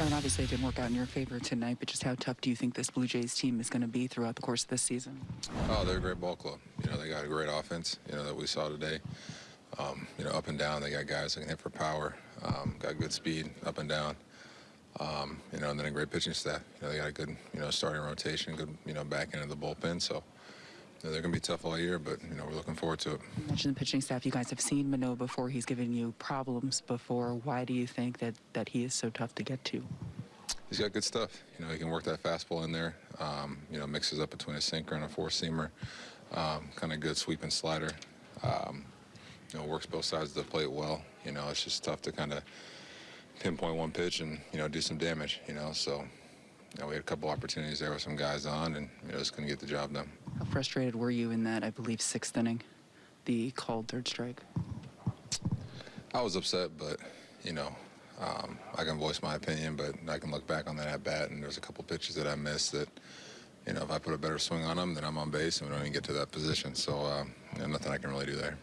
Aaron, obviously it didn't work out in your favor tonight, but just how tough do you think this Blue Jays team is going to be throughout the course of this season? Oh, they're a great ball club. You know, they got a great offense, you know, that we saw today. Um, you know, up and down, they got guys that can hit for power, um, got good speed up and down. Um, you know, and then a great pitching staff. You know, they got a good, you know, starting rotation, good, you know, back end of the bullpen. So, they're going to be tough all year, but, you know, we're looking forward to it. You mentioned the pitching staff. You guys have seen Manoah before. He's given you problems before. Why do you think that, that he is so tough to get to? He's got good stuff. You know, he can work that fastball in there. Um, you know, mixes up between a sinker and a four-seamer. Um, kind of good sweeping slider. Um, you know, works both sides of the plate well. You know, it's just tough to kind of pinpoint one pitch and, you know, do some damage, you know. So, you know, we had a couple opportunities there with some guys on and, you know, just couldn't get the job done. Frustrated were you in that, I believe, sixth inning, the called third strike? I was upset, but, you know, um, I can voice my opinion, but I can look back on that at bat, and there's a couple pitches that I missed that, you know, if I put a better swing on them, then I'm on base, and we don't even get to that position. So, uh, you know, nothing I can really do there.